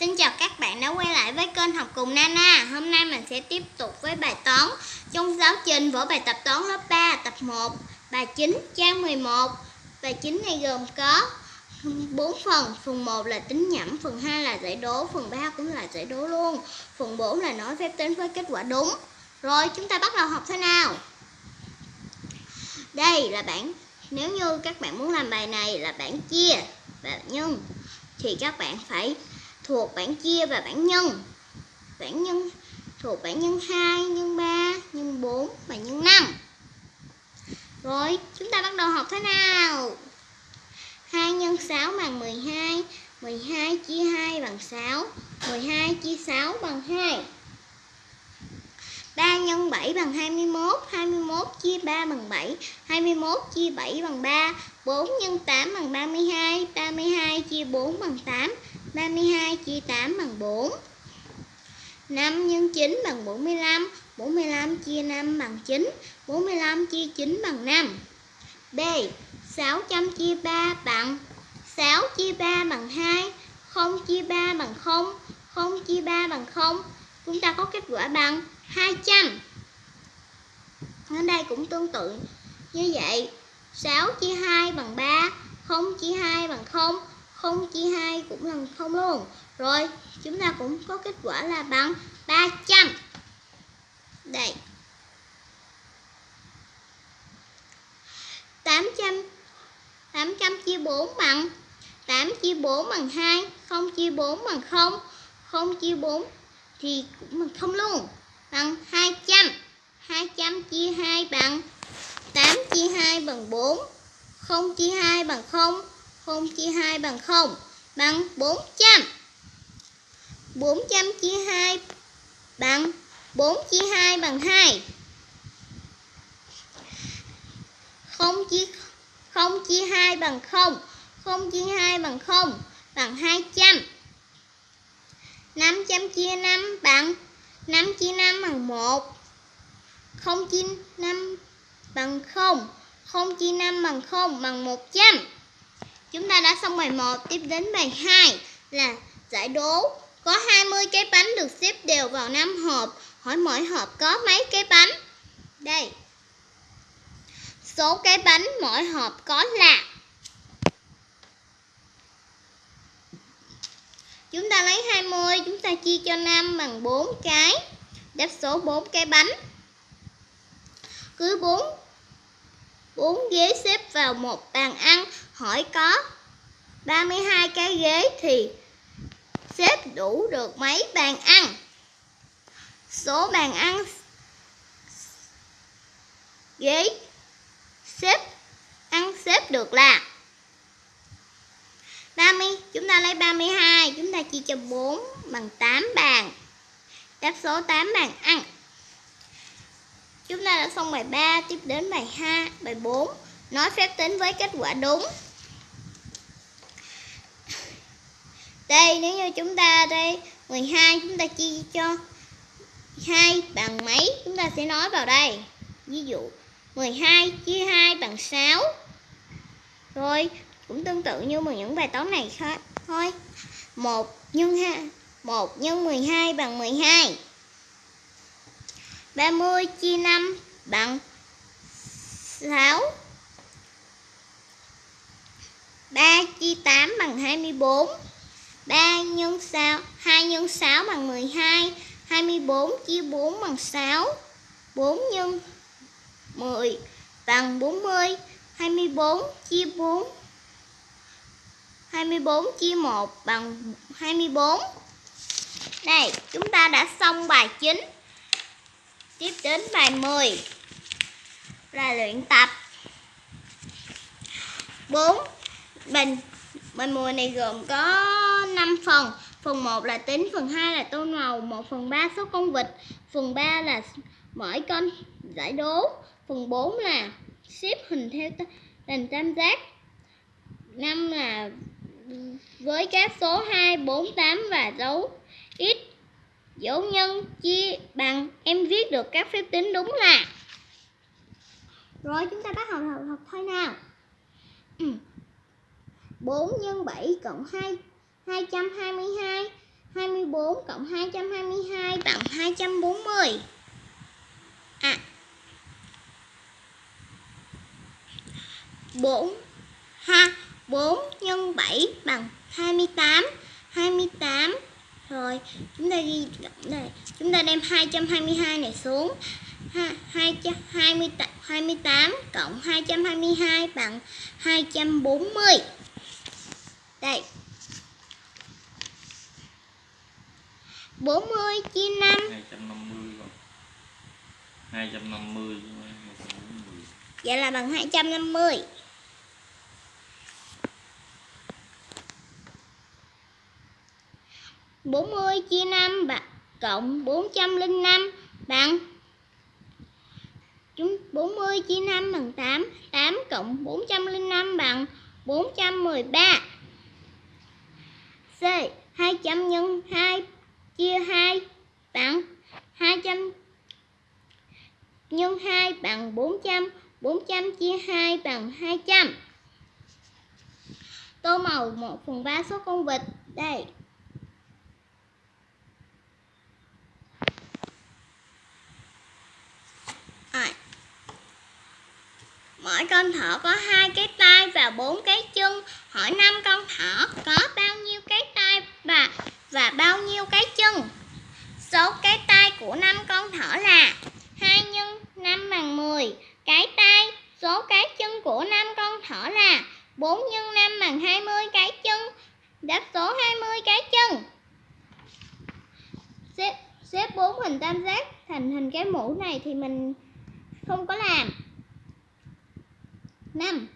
Xin chào các bạn đã quay lại với kênh học cùng Nana. Hôm nay mình sẽ tiếp tục với bài toán Trong giáo trình vở bài tập toán lớp 3 tập 1 Bài 9 trang 11 Bài 9 này gồm có 4 phần Phần 1 là tính nhẩm, Phần 2 là giải đố, Phần 3 cũng là giải đố luôn. Phần 4 là nói phép tính với kết quả đúng. Rồi, chúng ta bắt đầu học thế nào? Đây là bảng, Nếu như các bạn muốn làm bài này là bảng chia và nhân, Thì các bạn phải thuộc bảng chia và bảng nhân. Bảng nhân thuộc bảng nhân 2, nhân 3, nhân 4 và nhân 5. Rồi, chúng ta bắt đầu học thế nào? 2 nhân 6 bằng 12, 12 chia 2 bằng 6, 12 chia 6 bằng 2. 3 nhân 7 bằng 21, 21 chia 3 bằng 7, 21 chia 7 bằng 3, 4 nhân 8 bằng 32, 32 chia 4 bằng 8, 32 chia 8 bằng 4 5 nhân 9 bằng 45 45 chia 5 bằng 9 45 chia 9 bằng 5 B 600 chia 3 bằng 6 chia 3 bằng 2 0 chia 3 bằng 0 0 chia 3 bằng 0 Chúng ta có kết quả bằng 200 Ở đây cũng tương tự như vậy. 6 chia 2 bằng 3 0 chia 2 bằng 0 0 chia 2 cũng là 0 luôn. Rồi, chúng ta cũng có kết quả là bằng 300 Đây. 800 800 chia 4 bằng 8 chia 4 bằng 2 0 chia 4 bằng 0 0 chia 4 thì cũng bằng 0 luôn. Bằng 200 200 chia 2 bằng 8 chia 2 bằng 4 0 chia 2 bằng 0 0 chia 2 bằng 0 bằng 400 400 chia 2 bằng 4 chia 2 bằng 2 0 chia 0 chia 2 bằng 0 0 chia 2 bằng 0 bằng 200 500 chia 5 bằng 5 chia 5 bằng 1 0 chia 5 bằng 0 0 chia 5 bằng 0 bằng 100 Chúng ta đã xong bài 1, tiếp đến bài 2 là giải đố. Có 20 cái bánh được xếp đều vào 5 hộp. Hỏi mỗi hộp có mấy cái bánh? Đây. Số cái bánh mỗi hộp có là Chúng ta lấy 20, chúng ta chia cho 5 bằng 4 cái. Đáp số 4 cái bánh. Cứ 4 4 ghế xếp vào một bàn ăn hỏi có 32 cái ghế thì xếp đủ được mấy bàn ăn? Số bàn ăn ghế xếp, ăn xếp được là 30 chúng ta lấy 32 chúng ta chia cho 4 bằng 8 bàn. Đáp số 8 bàn ăn. Chúng ta đã xong bài 3 tiếp đến bài 2 bài 4 nói phép tính với kết quả đúng. Đây, nếu như chúng ta đây 12 chúng ta chia cho 2 bằng mấy chúng ta sẽ nói vào đây. Ví dụ 12 chia 2 bằng 6. Rồi, cũng tương tự như một những bài toán này khác thôi. 1 nhân 2 1 nhân 12 bằng 12. 30 chia 5 bằng 6. 3 chia 8 bằng 24. 3 nhân 6 2 nhân 6 bằng 12 24 chia 4 bằng 6 4 nhân 10 bằng 40 24 chia 4 24 chia 1 bằng 24 Đây, chúng ta đã xong bài 9 Tiếp đến bài 10 Là luyện tập. 4 Bình mình mùa này gồm có 5 phần. Phần 1 là tính, phần 2 là tô màu, 1 phần 3 số con vịt, phần 3 là mỗi con giải đố, phần 4 là xếp hình theo hình tam giác. 5 là với các số 2, 4, 8 và dấu x. Dấu nhân chia bằng em viết được các phép tính đúng là. Rồi chúng ta bắt đầu học, học thôi nào. ừ. 4 x 7 cộng 2 222 24 cộng 222 bằng 240 À. 4 ha 4 nhân 7 bằng 28 28 rồi chúng ta ghi cộng đây chúng ta đem 222 này xuống 228, cộng 222 bằng 240 đây 40 chia 5 250 rồi 250 Vậy là bằng 250 40 chia 5 bằng cộng 405 bằng, chúng 40 chia 5 bằng 8 8 cộng 405 bằng 413 C 200 nhân 2 chia 2 bằng 200 nhân 2 bằng 400 400 chia 2 bằng 200 Tô màu 1 phần 3 số con vịt, Đây Rồi. Mỗi con thỏ có hai cái tay và bốn cái chân. Hỏi năm con thỏ có bao nhiêu cái tay và và bao nhiêu cái chân? Số cái tay của năm con thỏ là 2 nhân 5 bằng 10. Cái tay, số cái chân của năm con thỏ là 4 nhân 5 bằng 20 cái chân. Đáp số 20 cái chân. Xếp xếp 4 hình tam giác thành hình cái mũ này thì mình không có làm 5.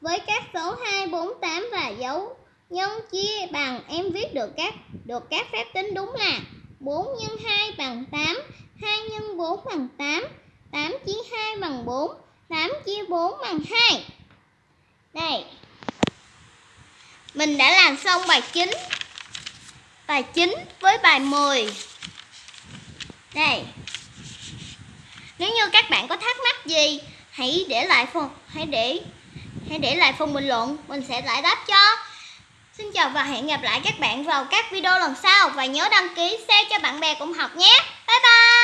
Với các số 2, 4, 8 và dấu nhân chia bằng em viết được các được các phép tính đúng là 4 x 2 bằng 8, 2 x 4 bằng 8, 8 chia 2 bằng 4, 8 chia 4 bằng 2. Đây. Mình đã làm xong bài 9. Bài 9 với bài 10. Đây. Nếu như các bạn có thắc mắc gì, hãy để lại phần hãy để hãy để lại phần bình luận, mình sẽ giải đáp cho. Xin chào và hẹn gặp lại các bạn vào các video lần sau và nhớ đăng ký share cho bạn bè cùng học nhé. Bye bye.